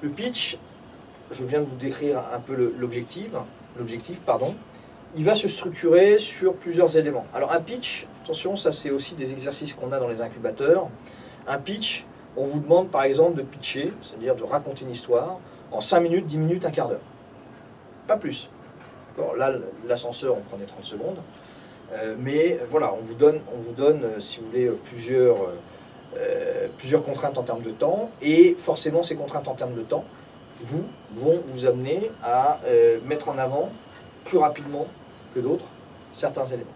Le pitch, je viens de vous décrire un peu l'objectif, pardon. Il va se structurer sur plusieurs éléments. Alors un pitch, attention, ça c'est aussi des exercices qu'on a dans les incubateurs. Un pitch, on vous demande par exemple de pitcher, c'est-à-dire de raconter une histoire, en 5 minutes, 10 minutes, un quart d'heure. Pas plus. Là, l'ascenseur, on prenait 30 secondes. Euh, mais voilà, on vous donne, on vous donne euh, si vous voulez, euh, plusieurs, euh, plusieurs contraintes en termes de temps. Et forcément, ces contraintes en termes de temps vous, vont vous amener à euh, mettre en avant plus rapidement que d'autres certains éléments.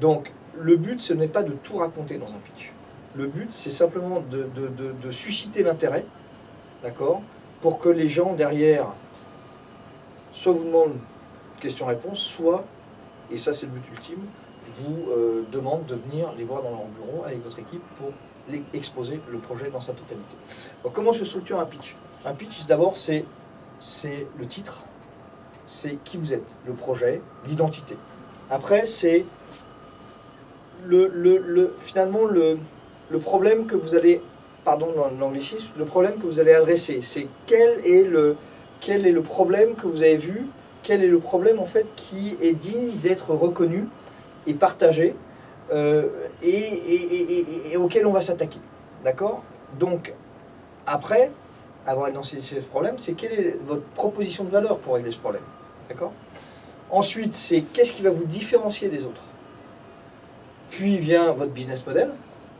Donc, le but, ce n'est pas de tout raconter dans un pitch. Le but, c'est simplement de- de susciter l'intérêt, d'accord, pour que les gens derrière soit vous demandent question-réponse, soit, et ça c'est le but ultime, vous euh, demandent de venir les voir dans leur bureau avec votre équipe pour les- exposer le projet dans sa totalité. Comment se structure un pitch? Un pitch, d'abord, c'est le titre, c'est qui vous êtes, le projet, l'identité. Après, c'est le, le- le- finalement le, le problème que vous allez, pardon l'anglicisme, le problème que vous allez adresser. C'est quel est le, quel est le problème que vous avez vu, quel est le problème en fait qui est digne d'être reconnu et partagé euh, et, auquel on va s'attaquer. D'accord? Donc, après avoir identifié ce problème, c'est quelle est votre proposition de valeur pour régler ce problème? D'accord? Ensuite, c'est qu'est-ce qui va vous différencier des autres? Puis vient votre business model.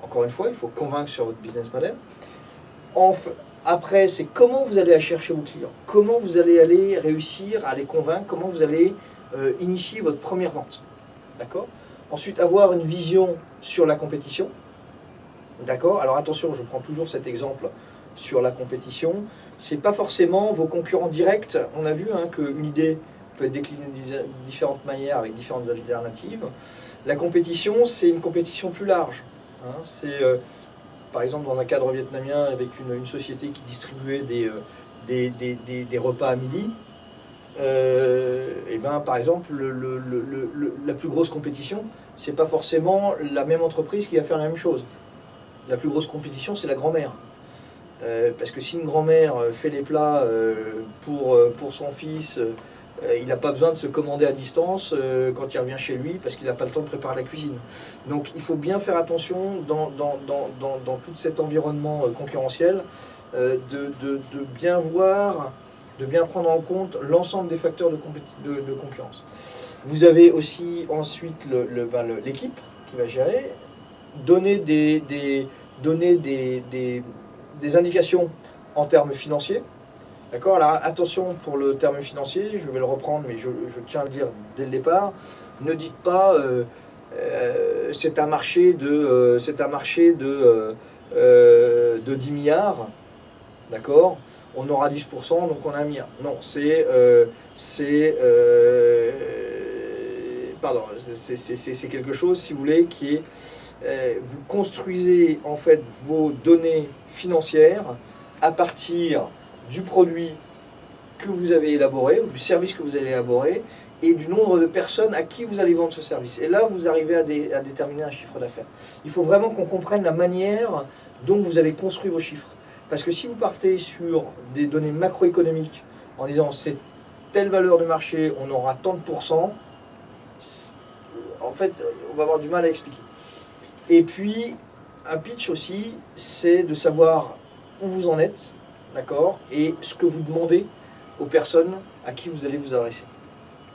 Encore une fois, il faut convaincre sur votre business model. Après, c'est comment vous allez chercher vos clients? Comment vous allez aller réussir à les convaincre? Comment vous allez euh, initier votre première vente? D'accord Ensuite, avoir une vision sur la compétition. D'accord Alors attention, je prends toujours cet exemple sur la compétition. C'est pas forcément vos concurrents directs. On a vu hein, qu'une idée peut être déclinée de différentes manières avec différentes alternatives. La compétition, c'est une compétition plus large. hein. C'est euh, par exemple dans un cadre vietnamien avec une, société qui distribuait des, euh, repas à midi. Et ben, par exemple, le- le- le- le- le- la plus grosse compétition, c'est pas forcément la même entreprise qui va faire la même chose. La plus grosse compétition, c'est la grand-mère. Euh, parce que si une grand-mère euh, fait les plats euh, pour, son fils, il n'a pas besoin de se commander à distance quand il revient chez lui parce qu'il n'a pas le temps de préparer la cuisine. Donc il faut bien faire attention dans, tout cet environnement concurrentiel de bien voir, de bien prendre en compte l'ensemble des facteurs de, de, de concurrence. Vous avez aussi ensuite le- le- ben, le- l'équipe qui va gérer, donner des, des, donner des, des, des indications en termes financiers. D'accord? Attention pour le terme financier, je vais le reprendre, mais je, je tiens à le dire dès le départ. Ne dites pas euh, euh, c'est un marché de, euh, un marché de, de 10 milliards. D'accord? On aura 10%, donc on a un milliard. Non, c'est. euh, euh, c'est- quelque chose, si vous voulez, qui est. euh, vous construisez en fait vos données financières à partir du produit que vous avez élaboré, ou du service que vous allez élaborer, et du nombre de personnes à qui vous allez vendre ce service. Et là, vous arrivez à, à déterminer un chiffre d'affaires. Il faut vraiment qu'on comprenne la manière dont vous avez construit vos chiffres. Parce que si vous partez sur des données macroéconomiques en disant c'est telle valeur de marché, on aura tant de pourcents, en fait, on va avoir du mal à expliquer. Et puis, un pitch aussi, c'est de savoir où vous en êtes, d'accord, et ce que vous demandez aux personnes à qui vous allez vous adresser.